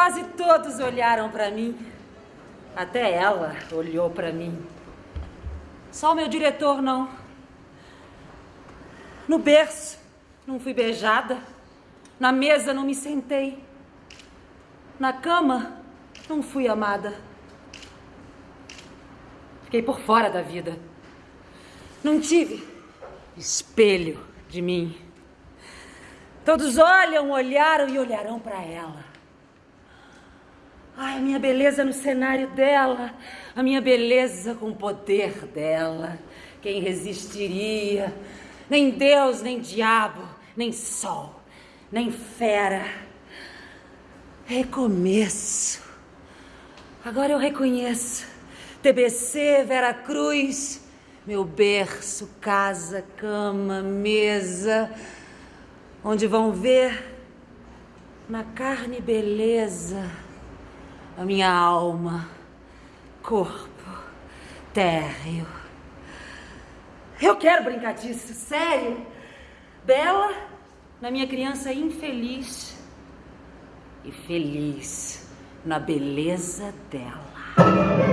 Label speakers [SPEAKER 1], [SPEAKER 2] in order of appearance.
[SPEAKER 1] Quase todos olharam para mim. Até ela olhou para mim. Só o meu diretor não. No berço não fui beijada. Na mesa não me sentei. Na cama não fui amada. Fiquei por fora da vida. Não tive espelho de mim. Todos olham, olharam e olharão para ela. Ai, a minha beleza no cenário dela, a minha beleza com o poder dela. Quem resistiria? Nem Deus, nem diabo, nem sol, nem fera. Recomeço. Agora eu reconheço. TBC, Vera Cruz, meu berço, casa, cama, mesa, onde vão ver na carne beleza a minha alma, corpo, térreo. Eu quero brincar disso, sério. Bela na minha criança infeliz e feliz na beleza dela.